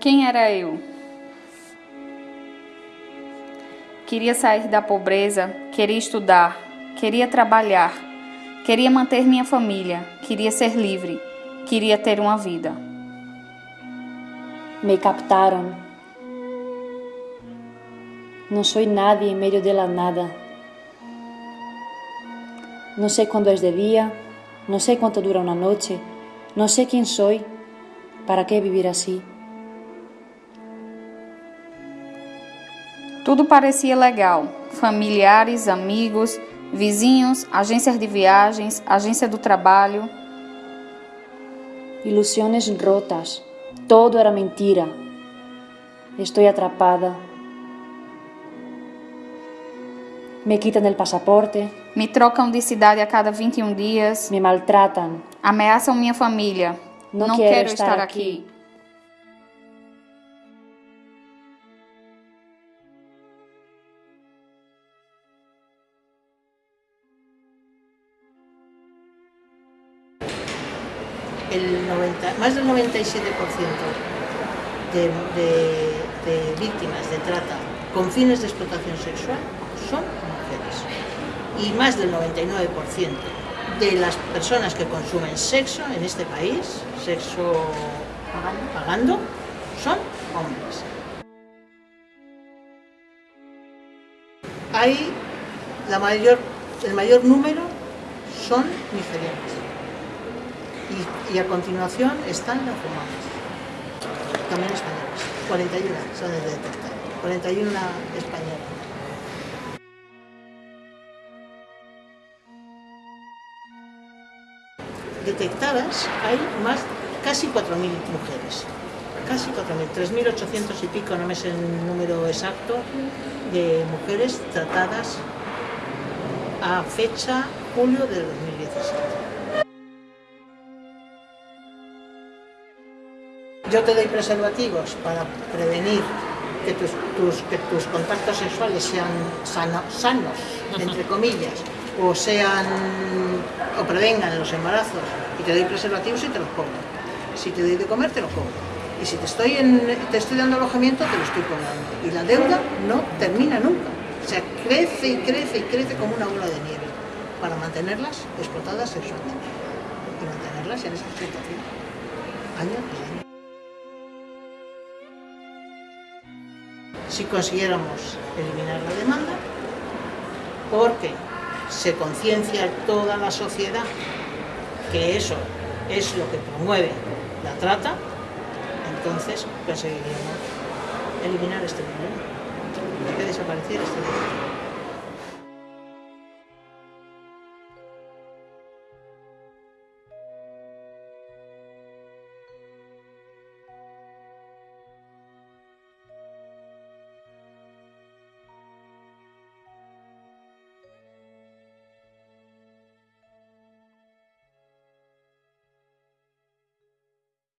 Quem era eu? Queria sair da pobreza, queria estudar, queria trabalhar, queria manter minha família, queria ser livre, queria ter uma vida. Me captaram. Não sou nada em meio de nada. Não sei quando é de dia, não sei quanto dura uma noite, não sei quem sou, para que viver assim? Tudo parecia legal: familiares, amigos, vizinhos, agências de viagens, agência do trabalho. Ilusiones rotas, todo era mentira. Estoy atrapada. Me quitan el pasaporte, Me trocam de cidade a cada 21 dias, me maltratan. ameaçam minha família. Não Não quero quero estar estar aqui. aqui. El 90, más del 97% de, de- de víctimas de trata con fines de explotación sexual son mujeres. Y más del 99% de las personas que consumen sexo en este país, sexo pagando, son hombres. Hay la mayor, el mayor número son nigerianas y, a continuación están las romanas, también españolas, 41 son de detectar, 41 españolas. Detectadas hay más, casi 4.000 mujeres, casi 4.000, 3.800 y pico, no me sé el número exacto, de mujeres tratadas a fecha julio del 2017. Yo te doy preservativos para prevenir que tus, tus- que tus contactos sexuales sean sano- sanos, entre comillas, o sean o prevengan los embarazos. Y te doy preservativos y te los cobro. Si te doy de comer, te los cobro. Y si te estoy, en- te estoy dando alojamiento, te lo estoy cobrando. Y la deuda no termina nunca. O sea, crece y crece y crece como una bola de nieve para mantenerlas explotadas sexualmente y mantenerlas en esa explotación año tras año. Si consiguiéramos eliminar la demanda, porque se conciencia toda la sociedad que eso es lo que promueve la trata, entonces conseguiríamos eliminar este problema, que desapareciera este problema.